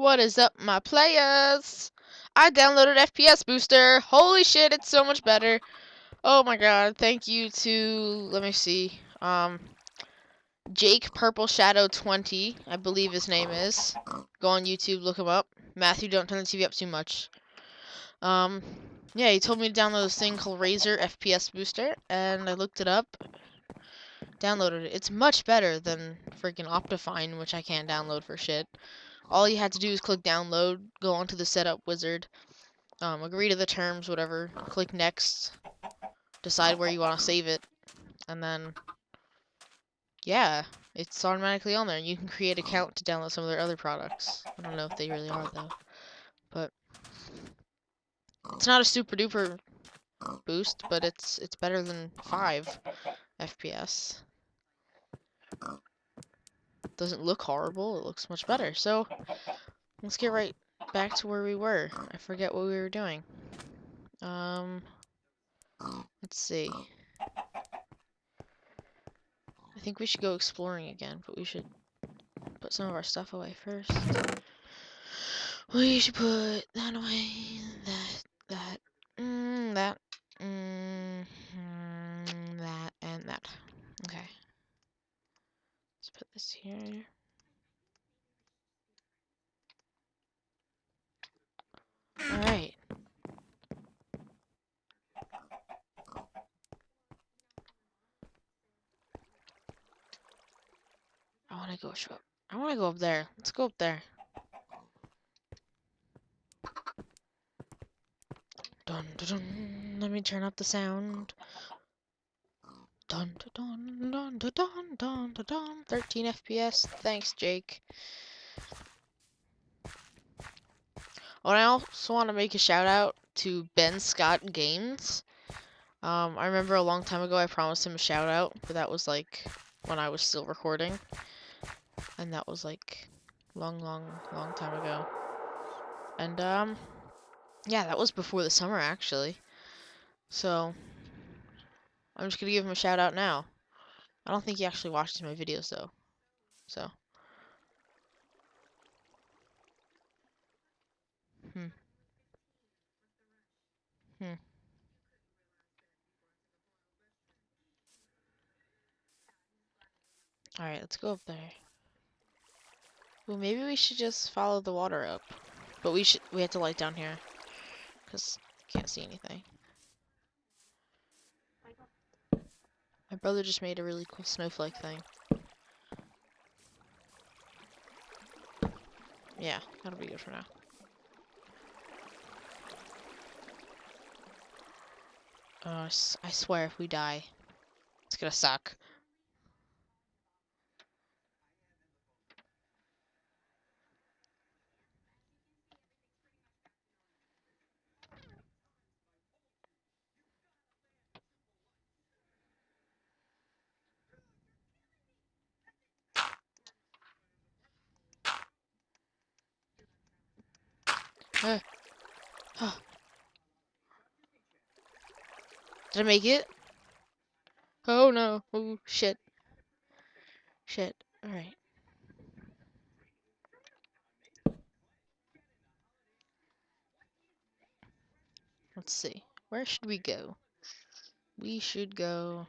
What is up, my players? I downloaded FPS Booster. Holy shit, it's so much better. Oh my god, thank you to, let me see, um, Jake Purple Shadow 20, I believe his name is. Go on YouTube, look him up. Matthew, don't turn the TV up too much. Um, yeah, he told me to download this thing called Razer FPS Booster, and I looked it up, downloaded it. It's much better than freaking Optifine, which I can't download for shit all you had to do is click download, go onto the setup wizard, um, agree to the terms, whatever, click next, decide where you want to save it, and then, yeah, it's automatically on there. and You can create an account to download some of their other products. I don't know if they really are, though, but it's not a super duper boost, but it's it's better than 5 FPS doesn't look horrible. It looks much better. So let's get right back to where we were. I forget what we were doing. Um, let's see. I think we should go exploring again, but we should put some of our stuff away first. We should put that away, that, that, mm, that, mm, that, and that. Okay. Let's put this here. Alright. I want to go show up. I want to go up there. Let's go up there. Dun, dun, dun. Let me turn up the sound. Dun dun dun dun dun dun dun dun dun. 13 FPS. Thanks, Jake. Oh, I also want to make a shout out to Ben Scott Games. Um, I remember a long time ago I promised him a shout out, but that was like when I was still recording. And that was like long, long, long time ago. And um, yeah, that was before the summer actually. So I'm just gonna give him a shout out now. I don't think he actually watches my videos though. So. Hmm. Hmm. Alright, let's go up there. Well, maybe we should just follow the water up. But we should, we have to light down here. Because can't see anything. Brother just made a really cool snowflake thing. Yeah, that'll be good for now. Uh, I swear if we die, it's gonna suck. Uh, huh. Did I make it? Oh no. Oh shit. Shit. Alright. Let's see. Where should we go? We should go...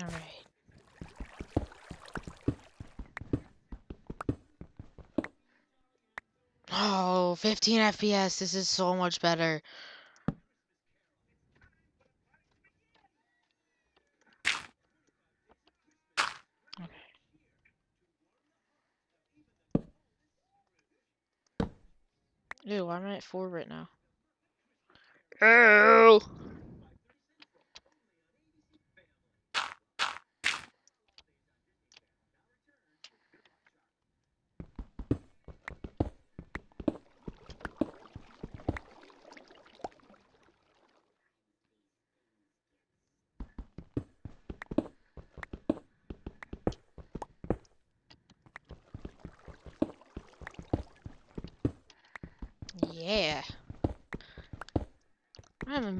Alright. Oh, 15 FPS. This is so much better. Ew, why am at 4 right now?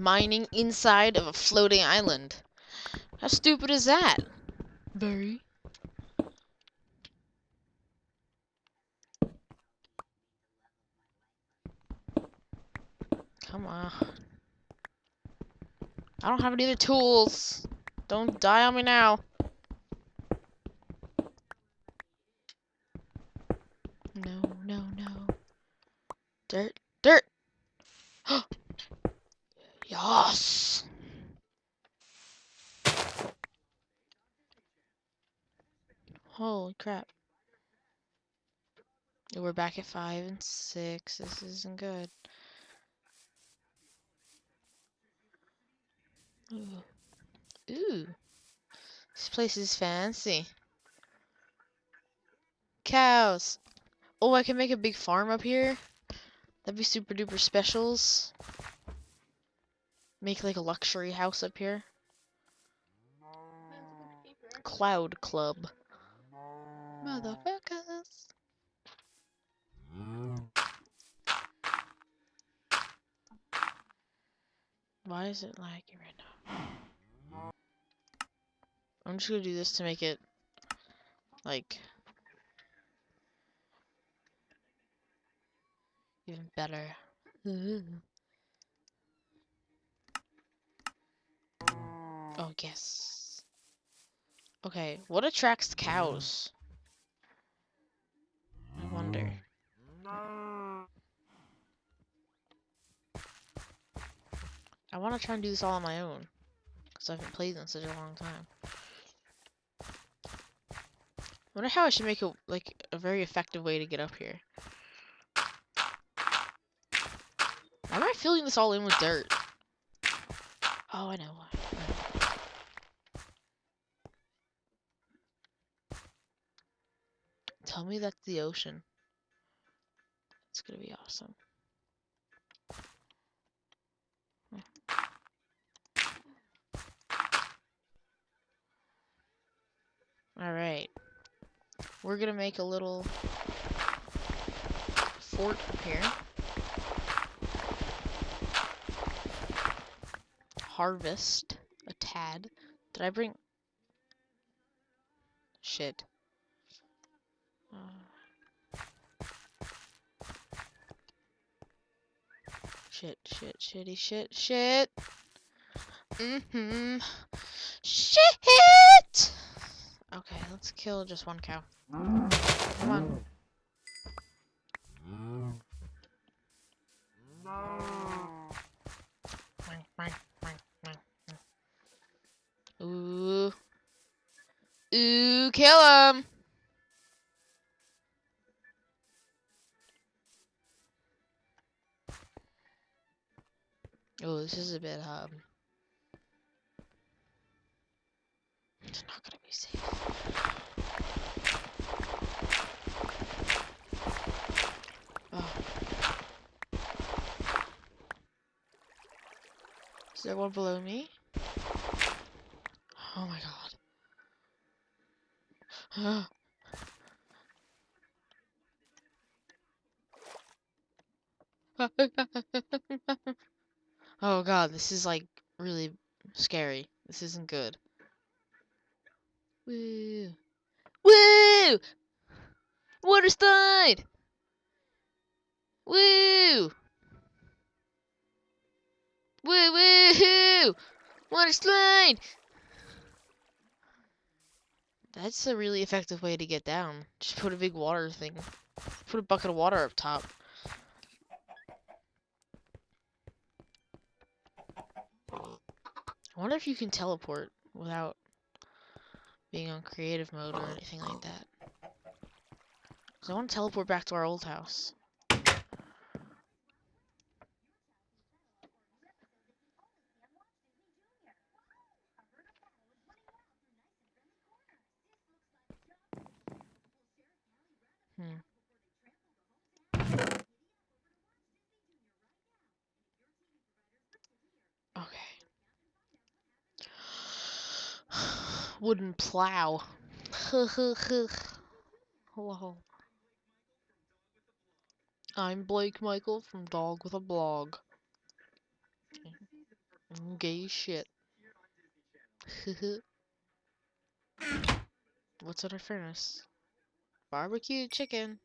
Mining inside of a floating island. How stupid is that? Very. Come on. I don't have any other tools. Don't die on me now. No, no, no. Dirt, dirt. yes. Holy crap. We're back at five and six. This isn't good. Ooh. Ooh. This place is fancy. Cows. Oh, I can make a big farm up here. That'd be super duper specials. Make like a luxury house up here. Cloud Club. Motherfuckers. Why is it lagging right now? I'm just gonna do this to make it like even better. Oh, oh yes. Okay, what attracts cows? I wonder. Mm. I want to try and do this all on my own. Because I haven't played in such a long time. I wonder how I should make a, like, a very effective way to get up here. Why am I filling this all in with dirt? Oh, I know why. Tell me that's the ocean. It's gonna be awesome. Alright. We're gonna make a little fort up here. Harvest a tad. Did I bring... Shit. Shit, shit, shitty, shit, shit. Mm-hmm. Shit! Okay, let's kill just one cow. Come on. Ooh. Ooh, kill him! Oh, this is a bit, um... It's not gonna be safe. Oh. Is there one below me? Oh my god. oh god, this is like really scary. This isn't good. Woo! Woo! Water slide! Woo! Woo woo! Water slide! That's a really effective way to get down. Just put a big water thing. Put a bucket of water up top. I wonder if you can teleport without being on creative mode or anything like that. Cause I want to teleport back to our old house. Hmm. Wooden plow. Hello. I'm Blake Michael from Dog with a Blog. Gay shit. What's in our furnace? Barbecue chicken.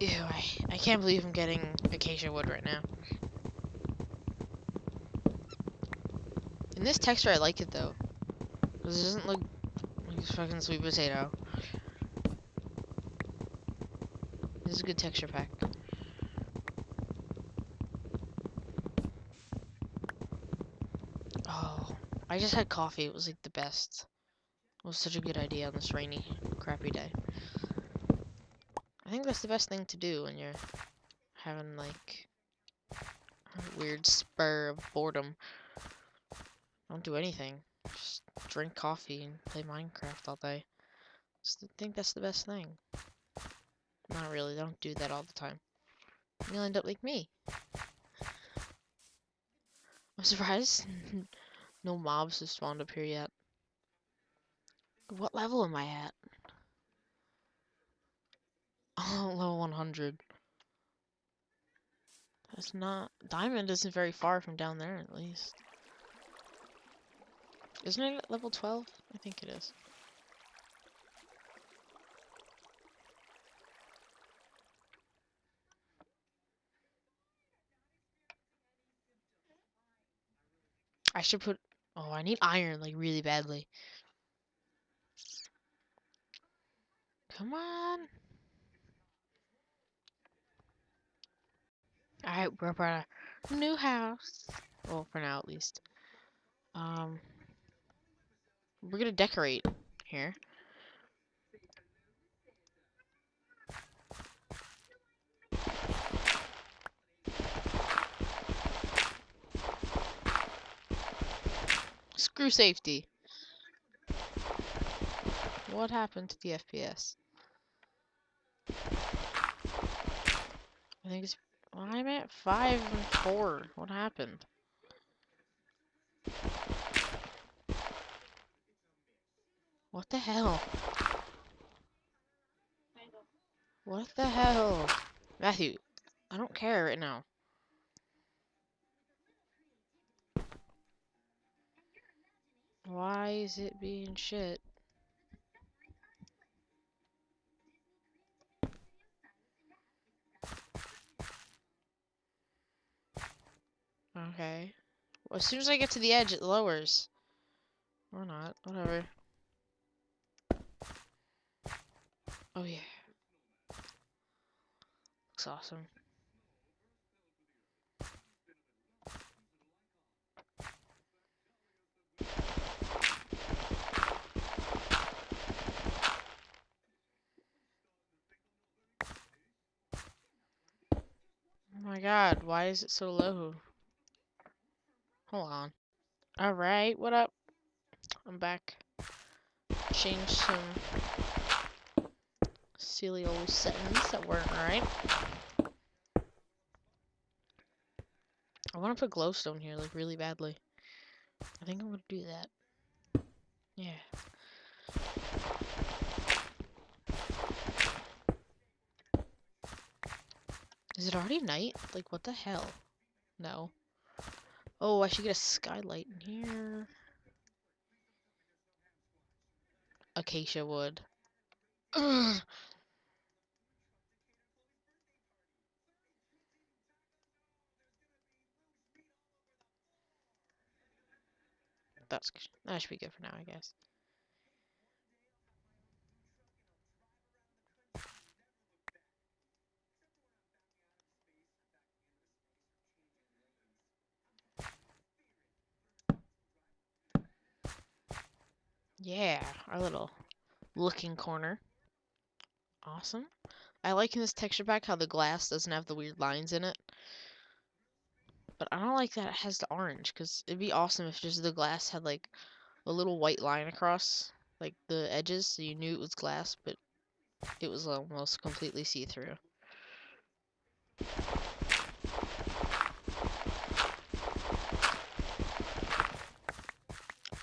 Ew, I, I can't believe I'm getting acacia wood right now. In this texture, I like it though. It doesn't look like a fucking sweet potato. This is a good texture pack. Oh, I just had coffee. It was like the best. It was such a good idea on this rainy, crappy day. I think that's the best thing to do when you're having like a weird spur of boredom. Don't do anything. Just drink coffee and play Minecraft all day. Just think that's the best thing. Not really. Don't do that all the time. You'll end up like me. I'm surprised no mobs have spawned up here yet. What level am I at? Oh, level 100. That's not... Diamond isn't very far from down there, at least. Isn't it at level 12? I think it is. I should put... Oh, I need iron, like, really badly. Come on. Alright, we're about a new house. Well, for now, at least. Um... We're gonna decorate here. Screw safety. What happened to the FPS? I think it's... I'm at 5 and 4. What happened? What the hell? What the hell? Matthew, I don't care right now. Why is it being shit? As soon as I get to the edge, it lowers. Or not. Whatever. Oh, yeah. Looks awesome. Oh my god, why is it so low? Hold on. Alright, what up? I'm back. Change some silly old settings that weren't right. I want to put glowstone here, like, really badly. I think I'm going to do that. Yeah. Is it already night? Like, what the hell? No. Oh, I should get a skylight in here. Acacia wood. Ugh. That's that should be good for now, I guess. Yeah, our little looking corner. Awesome. I like in this texture pack how the glass doesn't have the weird lines in it. But I don't like that it has the orange, because it'd be awesome if just the glass had like a little white line across like the edges so you knew it was glass, but it was almost completely see-through.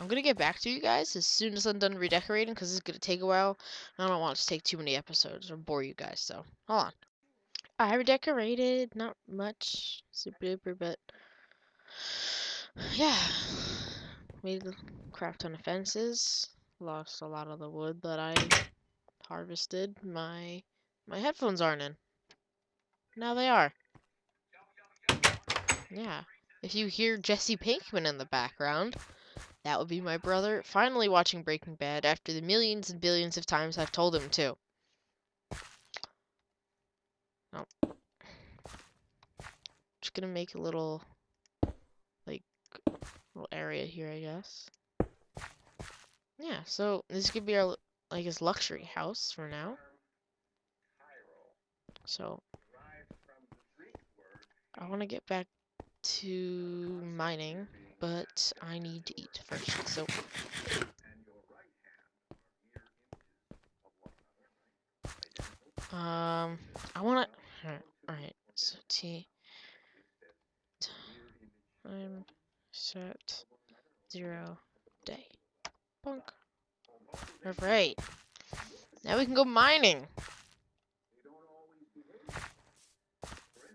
I'm gonna get back to you guys as soon as I'm done redecorating because it's gonna take a while. I don't want to take too many episodes or bore you guys, so hold on. I redecorated, not much, super duper, but yeah. Made crap ton of fences. Lost a lot of the wood that I harvested. My my headphones aren't in. Now they are. Yeah. If you hear Jesse Pinkman in the background, that would be my brother finally watching Breaking Bad after the millions and billions of times I've told him to. Oh. Just gonna make a little, like, little area here, I guess. Yeah, so this could be our, like, his luxury house for now. So, I want to get back to mining but I need to eat first, so... Um, I want to... Alright, so T... Time set zero day. Bunk. Alright. Now we can go mining.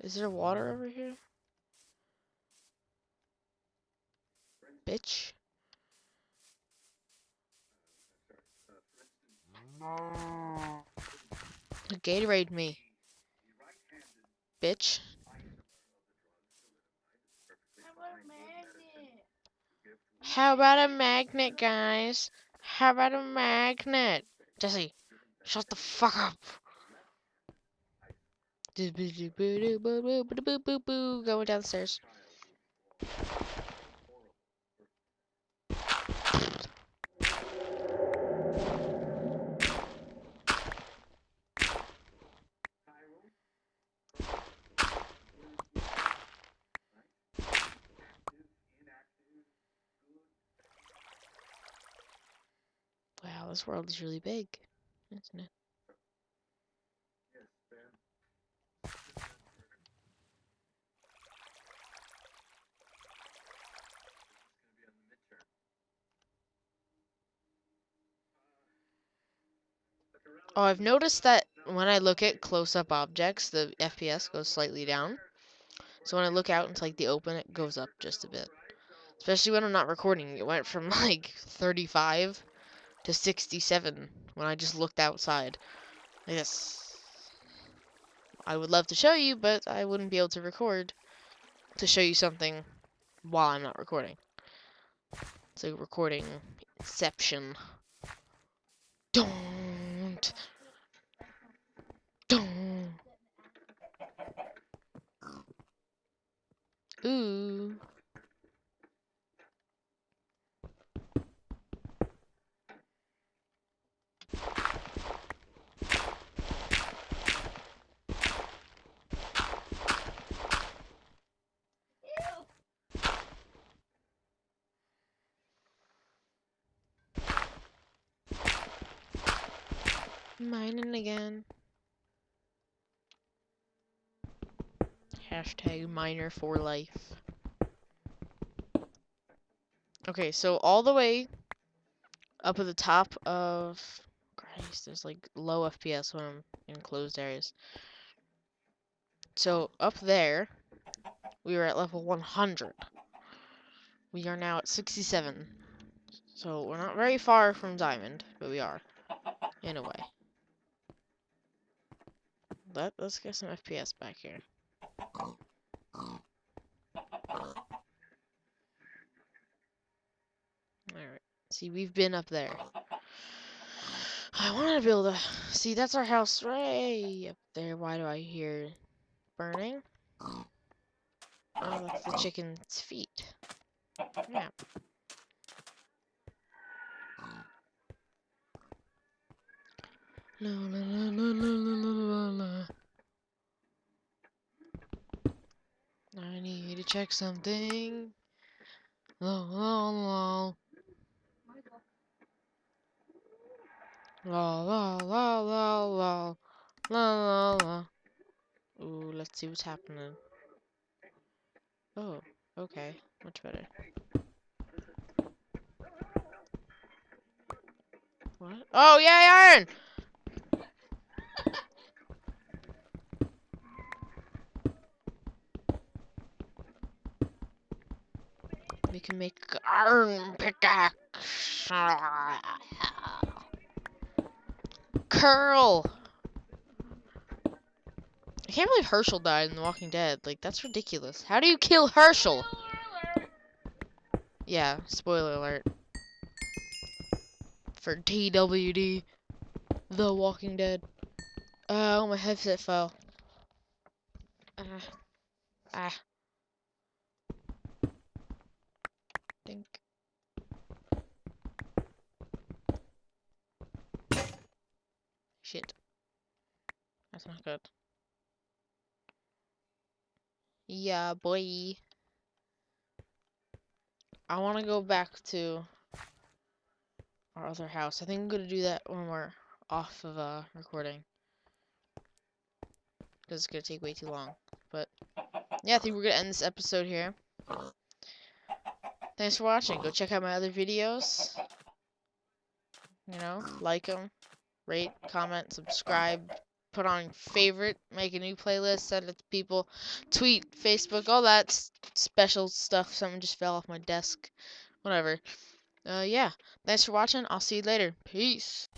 Is there water over here? Bitch. Gatorade me. Bitch. How about a magnet, guys? How about a magnet? Jesse, shut the fuck up. Going downstairs. This world is really big, isn't it? Oh, I've noticed that when I look at close-up objects, the FPS goes slightly down. So when I look out into like the open, it goes up just a bit. Especially when I'm not recording. It went from like 35 to 67 when I just looked outside. I guess I would love to show you, but I wouldn't be able to record to show you something while I'm not recording. It's a recording inception. Don't. Don't. Ooh. Mining again. Hashtag miner for life. Okay, so all the way up at the top of Christ, there's like low FPS when I'm in closed areas. So up there, we were at level 100. We are now at 67. So we're not very far from diamond, but we are, in a way. Let, let's get some FPS back here. Alright. See, we've been up there. I want to build a... See, that's our house right up there. Why do I hear burning? Oh, that's the chicken's feet. Yeah. La, la, la, la, la, la, la, la. I need to check something. La, la. La la la la la la la la. Ooh, let's see what's happening. Oh, okay, much better. What? Oh, yeah, iron! We can make iron pickaxe. Curl! I can't believe Hershel died in The Walking Dead. Like, that's ridiculous. How do you kill Hershel? Yeah, spoiler alert. For TWD. The Walking Dead. Oh, my headset fell. Ah. Ah. Dink. Shit. That's not good. Yeah, boy. I want to go back to our other house. I think I'm going to do that when we're off of uh, recording. Because it's going to take way too long. But, yeah, I think we're going to end this episode here. Thanks for watching. Go check out my other videos. You know, like them, rate, comment, subscribe, put on favorite, make a new playlist, send it to people, tweet, Facebook, all that special stuff. Something just fell off my desk. Whatever. Uh, yeah. Thanks for watching. I'll see you later. Peace.